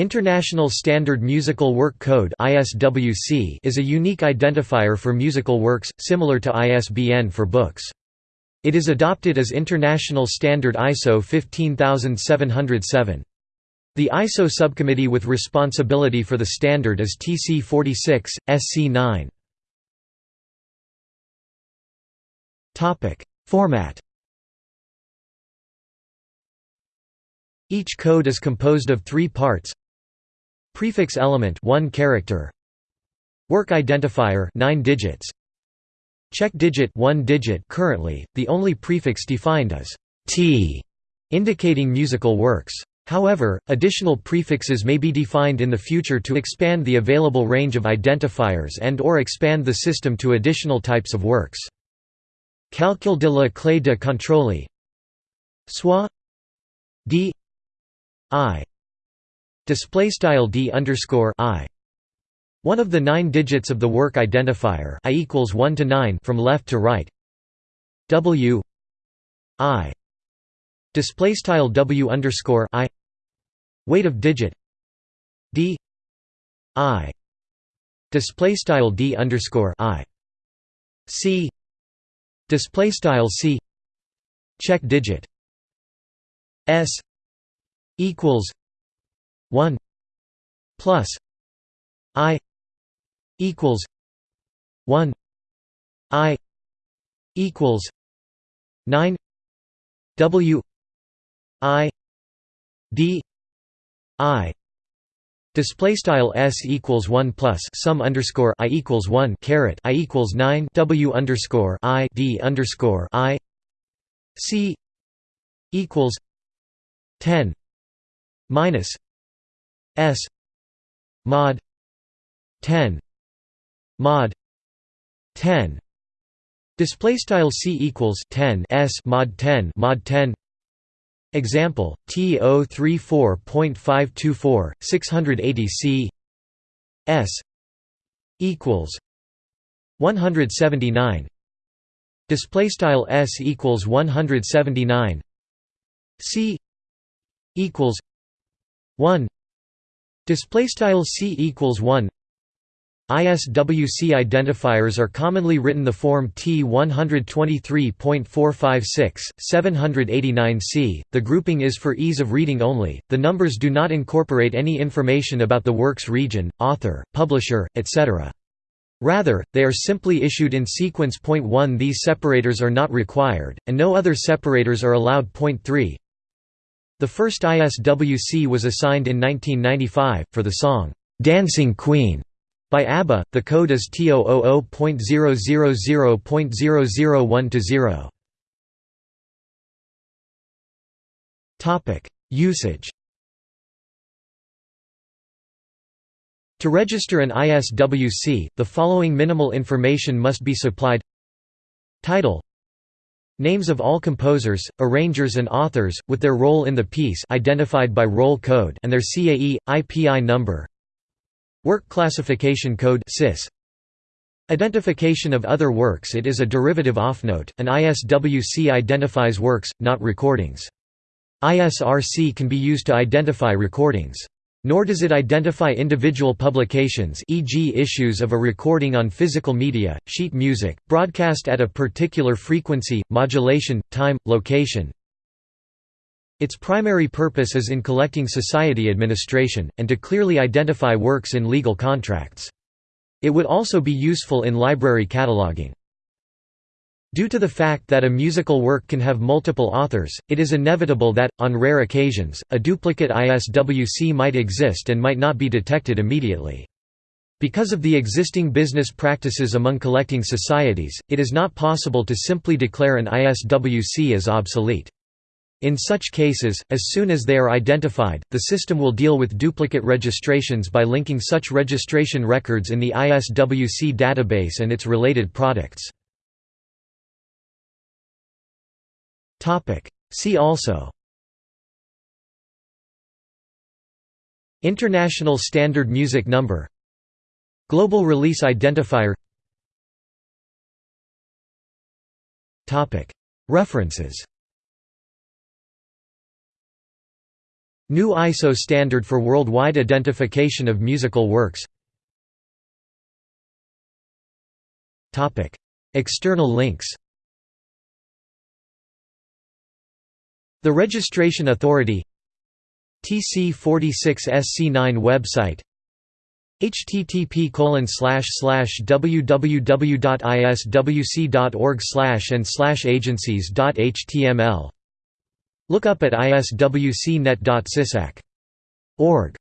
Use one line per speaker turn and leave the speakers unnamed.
International Standard Musical Work Code is a unique identifier for musical works, similar to ISBN for books. It is adopted as International Standard ISO 15707. The ISO subcommittee with responsibility for the standard is TC 46, SC 9. Format Each code is composed of three parts Prefix element 1 character. Work identifier 9 digits. Check digit 1 digit currently the only prefix defined is t indicating musical works. However, additional prefixes may be defined in the future to expand the available range of identifiers and or expand the system to additional types of works. Calcul de la clé de contrôle. Soit d. I display style d underscore i. One of the nine digits of the work identifier i equals one to nine from left to right. W i display style w underscore i. Weight of digit d i display style d underscore i. C display style c check digit s equals 1 plus i equals 1 i equals 9 w i d i. Display style s equals one plus sum underscore i equals one caret i equals nine w underscore i d underscore i c equals ten minus S mod 10 mod 10 display style c equals 10 s mod 10 mod 10 example t034.524 680 c. S equals 179 display style s equals 179 c equals 1 Display style c equals 1. ISWC identifiers are commonly written the form T123.456, 789C. The grouping is for ease of reading only. The numbers do not incorporate any information about the work's region, author, publisher, etc. Rather, they are simply issued in sequence. Point 1 These separators are not required, and no other separators are allowed. Point 3 the first ISWC was assigned in 1995, for the song, "'Dancing Queen' by ABBA, the code is T000.000.001-0. Usage. To register an ISWC, the following minimal information must be supplied. Title Names of all composers, arrangers and authors, with their role in the piece identified by role code and their CAE, IPI number Work Classification Code CIS. Identification of other works It is a derivative offnote, an ISWC identifies works, not recordings. ISRC can be used to identify recordings. Nor does it identify individual publications e.g. issues of a recording on physical media, sheet music, broadcast at a particular frequency, modulation, time, location. Its primary purpose is in collecting society administration, and to clearly identify works in legal contracts. It would also be useful in library cataloging. Due to the fact that a musical work can have multiple authors, it is inevitable that, on rare occasions, a duplicate ISWC might exist and might not be detected immediately. Because of the existing business practices among collecting societies, it is not possible to simply declare an ISWC as obsolete. In such cases, as soon as they are identified, the system will deal with duplicate registrations by linking such registration records in the ISWC database and its related products. See also. International Standard Music Number. Global Release Identifier. Topic. References. New ISO standard for worldwide identification of musical works. External links The Registration Authority TC46SC9 website http www.iswc.org and agencies.html Look up at iswcnet.cisac.org